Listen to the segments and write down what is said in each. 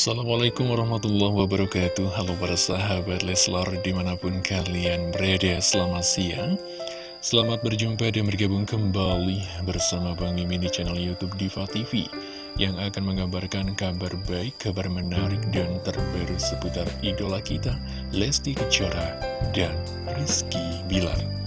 Assalamualaikum warahmatullahi wabarakatuh. Halo para sahabat Leslar di mana pun kalian berada Selamat siang. Selamat berjumpa dan bergabung kembali bersama Bang Mimin di channel Youtube Diva TV Yang akan mengabarkan kabar baik, kabar menarik dan terbaru seputar idola kita Lesti Kejora dan Rizky Bilar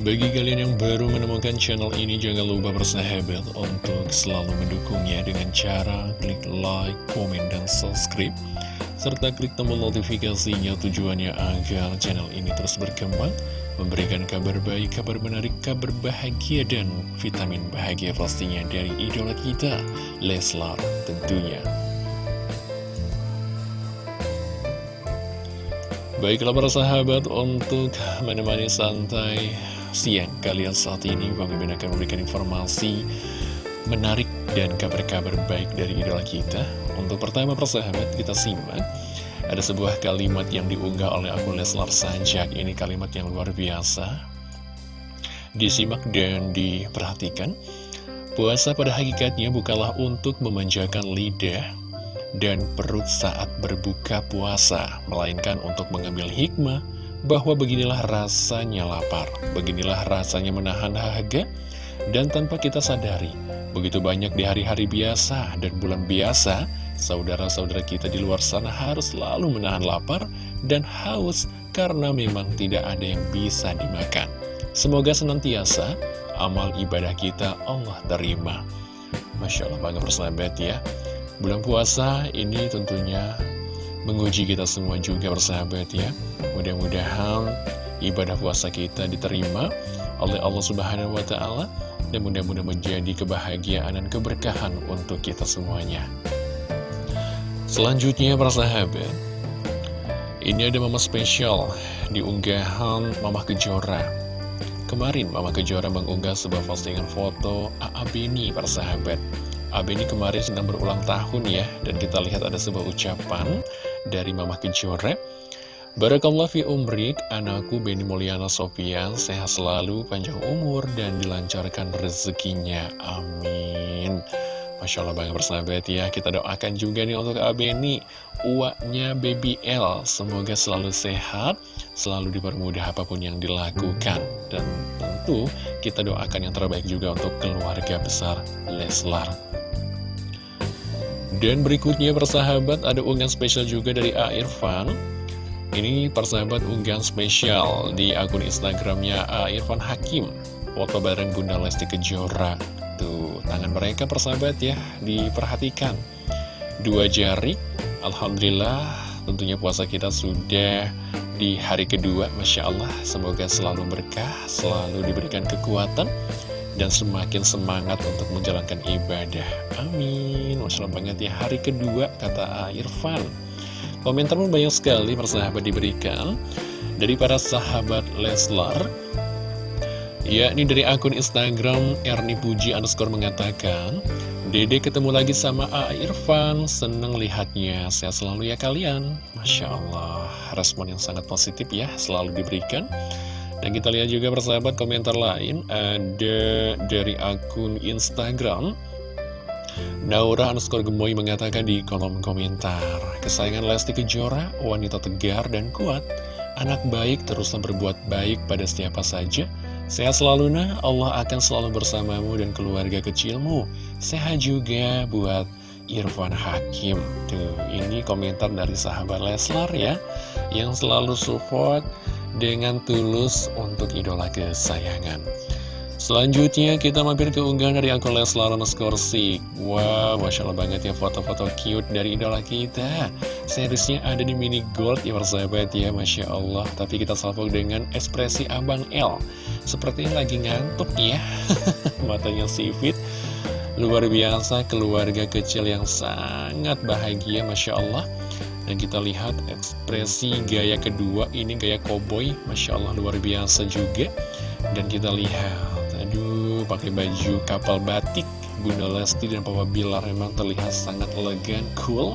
Bagi kalian yang baru menemukan channel ini, jangan lupa bersahabat untuk selalu mendukungnya dengan cara klik like, komen, dan subscribe. Serta klik tombol notifikasinya tujuannya agar channel ini terus berkembang, memberikan kabar baik, kabar menarik, kabar bahagia, dan vitamin bahagia pastinya dari idola kita, Leslar tentunya. Baiklah para sahabat, untuk menemani santai siang kalian saat ini Bang Mimin akan memberikan informasi menarik dan kabar-kabar baik dari idola kita. Untuk pertama persahabat kita simak. Ada sebuah kalimat yang diunggah oleh akun Leslar Sanjak. Ini kalimat yang luar biasa. Disimak dan diperhatikan. Puasa pada hakikatnya bukanlah untuk memanjakan lidah dan perut saat berbuka puasa Melainkan untuk mengambil hikmah bahwa beginilah rasanya lapar, beginilah rasanya menahan dahaga, dan tanpa kita sadari, begitu banyak di hari-hari biasa dan bulan biasa, saudara-saudara kita di luar sana harus selalu menahan lapar dan haus karena memang tidak ada yang bisa dimakan. Semoga senantiasa amal ibadah kita Allah terima. Masya Allah bangga persahabat ya. Bulan puasa ini tentunya menguji kita semua juga bersahabat ya. Mudah-mudahan ibadah puasa kita diterima oleh Allah Subhanahu wa taala dan mudah-mudahan menjadi kebahagiaan dan keberkahan untuk kita semuanya. Selanjutnya para ini ada mama spesial di unggahan Mama Kejora. Kemarin Mama Kejora mengunggah sebuah postingan foto AA Beni para sahabat. AB ini kemarin sedang berulang tahun ya Dan kita lihat ada sebuah ucapan dari Mama Kejora Barakallah fi umrik, anakku Beni Mulyana Sofian sehat selalu, panjang umur, dan dilancarkan rezekinya. Amin. Masya Allah banget bersahabat ya, kita doakan juga nih untuk Abeni, uaknya Baby L. Semoga selalu sehat, selalu dipermudah apa pun yang dilakukan. Dan tentu kita doakan yang terbaik juga untuk keluarga besar Leslar. Dan berikutnya persahabat ada unggahan spesial juga dari A. Irfan. Ini persahabat unggahan spesial di akun Instagramnya A. Irfan Hakim. Foto bareng Bunda Lesti Kejora. Tuh, tangan mereka persahabat ya, diperhatikan. Dua jari, Alhamdulillah tentunya puasa kita sudah di hari kedua. Masya Allah, semoga selalu berkah, selalu diberikan kekuatan dan semakin semangat untuk menjalankan ibadah. Amin. Banget ya. Hari kedua, kata Irfan. Komentar pun banyak sekali persahabat diberikan dari para sahabat Leslar. Ya, ini dari akun Instagram Erni Puji underscore mengatakan, Dede ketemu lagi sama A. Irfan, seneng lihatnya, sehat selalu ya kalian. Masya Allah, respon yang sangat positif ya, selalu diberikan. Dan kita lihat juga persahabat komentar lain Ada dari akun Instagram. Naura underscore gemoy mengatakan di kolom komentar Kesayangan Lesti Kejora, wanita tegar dan kuat. Anak baik teruslah berbuat baik pada siapa saja. Sehat selalu nah, Allah akan selalu bersamamu dan keluarga kecilmu. Sehat juga buat Irfan Hakim. Tuh, ini komentar dari sahabat Leslar ya Yang selalu support dengan tulus untuk idola kesayangan. Selanjutnya kita mampir ke unggahan dari akun Leslar Skorsik Wow, Masya Allah banget ya foto-foto cute dari idola kita. Seriusnya ada di mini gold ya persahabat ya Masya Allah. Tapi kita salvo dengan ekspresi Abang L. Sepertinya lagi ngantuk ya Matanya sipit Luar biasa keluarga kecil yang sangat bahagia Masya Allah dan kita lihat ekspresi gaya kedua ini gaya koboi Masya Allah luar biasa juga Dan kita lihat Aduh pakai baju kapal batik Bunda Lesti dan Papa Bilar memang terlihat sangat elegan, cool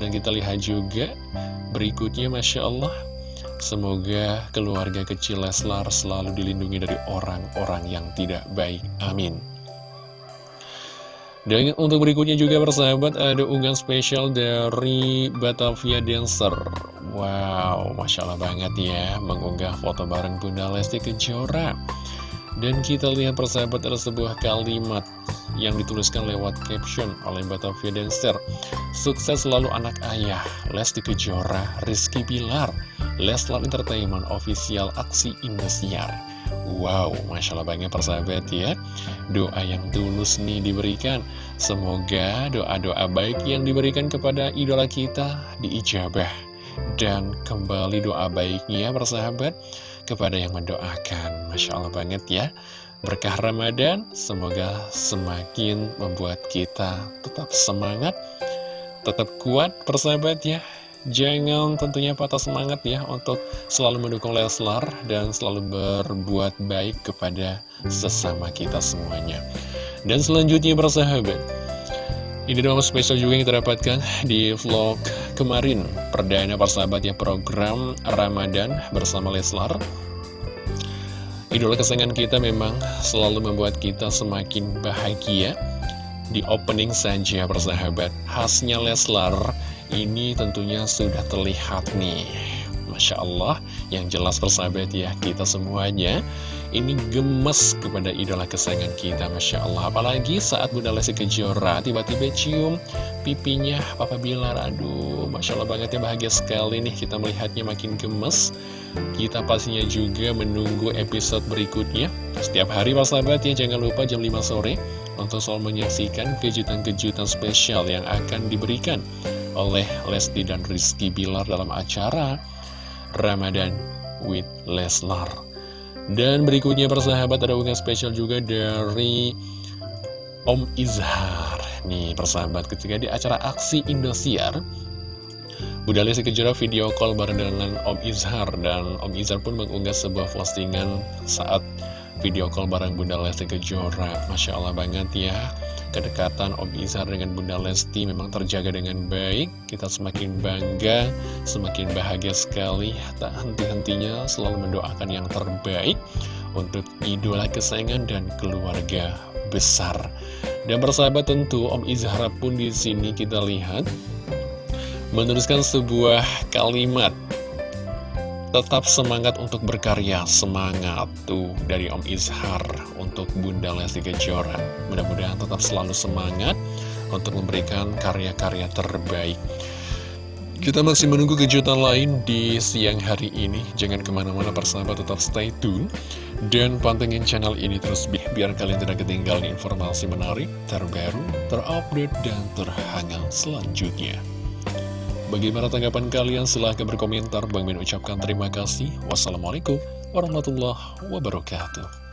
Dan kita lihat juga berikutnya Masya Allah Semoga keluarga kecil Leslar selalu dilindungi dari orang-orang yang tidak baik. Amin. Dan untuk berikutnya juga persahabat ada unggahan spesial dari Batavia Dancer. Wow, Masya Allah banget ya mengunggah foto bareng Bunda Lesti Kejora. Dan kita lihat persahabat ada sebuah kalimat yang dituliskan lewat caption oleh Batavia Dancer. Sukses selalu anak ayah, Lesti Kejora, Rizky Pilar, Leslar Entertainment Official Aksi Indosiar Wow, Masya Allah banget persahabat ya. Doa yang tulus nih diberikan. Semoga doa-doa baik yang diberikan kepada idola kita diijabah. Dan kembali doa baiknya persahabat Kepada yang mendoakan. Masya Allah banget ya. Berkah Ramadan Semoga semakin membuat kita tetap semangat Tetap kuat persahabat ya Jangan tentunya patah semangat ya untuk selalu mendukung Leslar dan selalu berbuat baik kepada sesama kita semuanya. Dan selanjutnya bersahabat, ini doang spesial juga yang kita dapatkan di vlog kemarin. Perdana persahabat ya program Ramadan bersama Leslar. Idola kesayangan kita memang selalu membuat kita semakin bahagia Di opening saja persahabat Khasnya Leslar ini tentunya sudah terlihat nih Masya Allah, yang jelas persahabat ya, kita semuanya ini gemes kepada idola kesayangan kita, Masya Allah. Apalagi saat Bunda Lesti Kejora tiba-tiba cium pipinya Papa Bilar, aduh, Masya Allah banget ya, bahagia sekali nih kita melihatnya makin gemes. Kita pastinya juga menunggu episode berikutnya. Setiap hari persahabat ya, jangan lupa jam 5 sore untuk selalu menyaksikan kejutan-kejutan spesial yang akan diberikan oleh Lesti dan Rizky Bilar dalam acara Ramadan with Leslar. Dan berikutnya persahabat ada unggahan spesial juga dari Om Izhar. Nih persahabat ketika di acara aksi Indosiar Bunda Lesti Kejora video call bareng dengan Om Izhar dan Om Izhar pun mengunggah sebuah postingan saat video call bareng Bunda Lesti Kejora. Masya Allah banget ya kedekatan Om Izhar dengan Bunda Lesti memang terjaga dengan baik. Kita semakin bangga, semakin bahagia sekali. Tak henti-hentinya selalu mendoakan yang terbaik untuk idola kesayangan dan keluarga besar. Dan bersahabat tentu Om Izhar pun di sini kita lihat meneruskan sebuah kalimat Tetap semangat untuk berkarya, semangat tuh dari Om Izhar untuk Bunda Lesti Kejora. Mudah-mudahan tetap selalu semangat untuk memberikan karya-karya terbaik. Kita masih menunggu kejutan lain di siang hari ini. Jangan ke mana-mana persahabat tetap stay tune. Dan pantengin channel ini terus biar kalian tidak ketinggalan informasi menarik, terbaru, terupdate, dan terhangat selanjutnya. Bagaimana tanggapan kalian? Silahkan berkomentar. Bang Min ucapkan terima kasih. Wassalamualaikum warahmatullahi wabarakatuh.